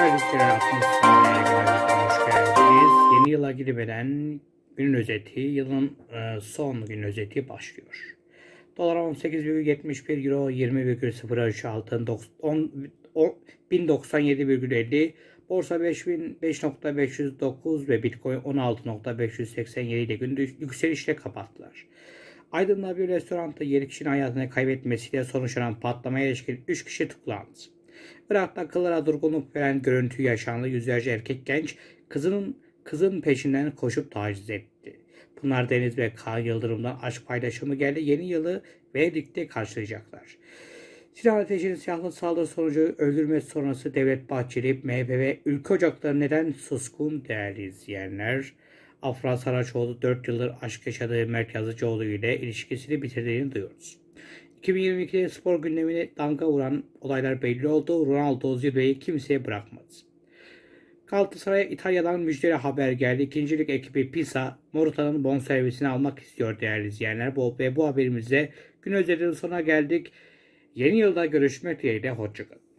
Servisler 60 saniye günümüzden hoş geldiniz. Yeni yıla girmeden günün özeti, yılın e, son gün özeti başlıyor. Dolar 18,71 euro 20,03 altın 10 10 1097,50 Borsa 5000 5.509 ve Bitcoin 16.587 ile günü yükselişle kapattılar. Aydın'da bir restoranda 7 kişinin hayatını kaybetmesiyle sonuçlanan patlamaya ilişkin 3 kişi tutuklandı. Irak'ta akıllara durgunluk veren görüntü yaşandı. Yüzlerce erkek genç kızının kızın peşinden koşup taciz etti. Pınar Deniz ve Kaan Yıldırım'dan aşk paylaşımı geldi. Yeni yılı Venedik'te karşılayacaklar. Silah ateşinin silahlı saldırı sonucu öldürmesi sonrası Devlet Bahçeli, MHP ve Ülke Ocakları neden suskun değerli izleyenler? Afra Saraçoğlu 4 yıldır aşk yaşadığı Mert Yazıcıoğlu ile ilişkisini bitirdiğini duyuyoruz. 2022'de spor gündemine damga vuran olaylar belli oldu. Ronaldo zirveyi kimseye bırakmadı. Galatasaray'a İtalya'dan müjdeli haber geldi. İkincilik ekibi Pisa, Morata'nın bonservisini almak istiyor değerli izleyenler. Bu, ve bu haberimizle gün özelinin sonuna geldik. Yeni yılda görüşmek dileğiyle. Hoşçakalın.